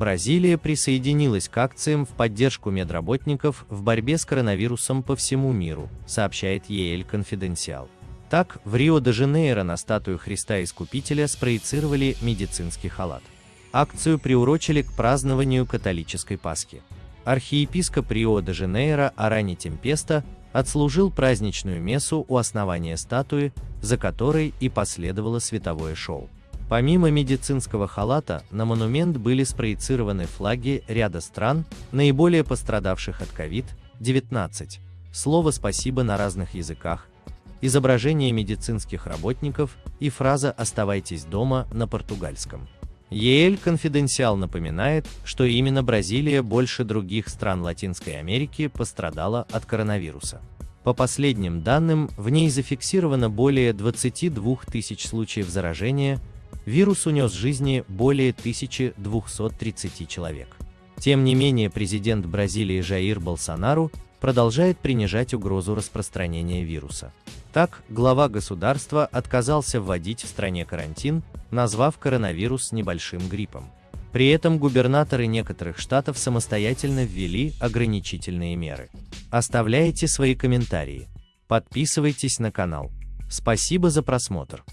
Бразилия присоединилась к акциям в поддержку медработников в борьбе с коронавирусом по всему миру, сообщает ЕЛ Конфиденциал. Так, в Рио-де-Жанейро на статую Христа Искупителя спроецировали медицинский халат. Акцию приурочили к празднованию католической Пасхи. Архиепископ Рио-де-Жанейро Арани Темпеста отслужил праздничную мессу у основания статуи, за которой и последовало световое шоу. Помимо медицинского халата, на монумент были спроецированы флаги ряда стран, наиболее пострадавших от COVID-19. Слово «спасибо» на разных языках, изображение медицинских работников и фраза «оставайтесь дома» на португальском. ЕЛ Конфиденциал напоминает, что именно Бразилия больше других стран Латинской Америки пострадала от коронавируса. По последним данным, в ней зафиксировано более 22 тысяч случаев заражения, вирус унес жизни более 1230 человек. Тем не менее, президент Бразилии Жаир Болсонару продолжает принижать угрозу распространения вируса. Так, глава государства отказался вводить в стране карантин, назвав коронавирус небольшим гриппом. При этом губернаторы некоторых штатов самостоятельно ввели ограничительные меры. Оставляйте свои комментарии. Подписывайтесь на канал. Спасибо за просмотр.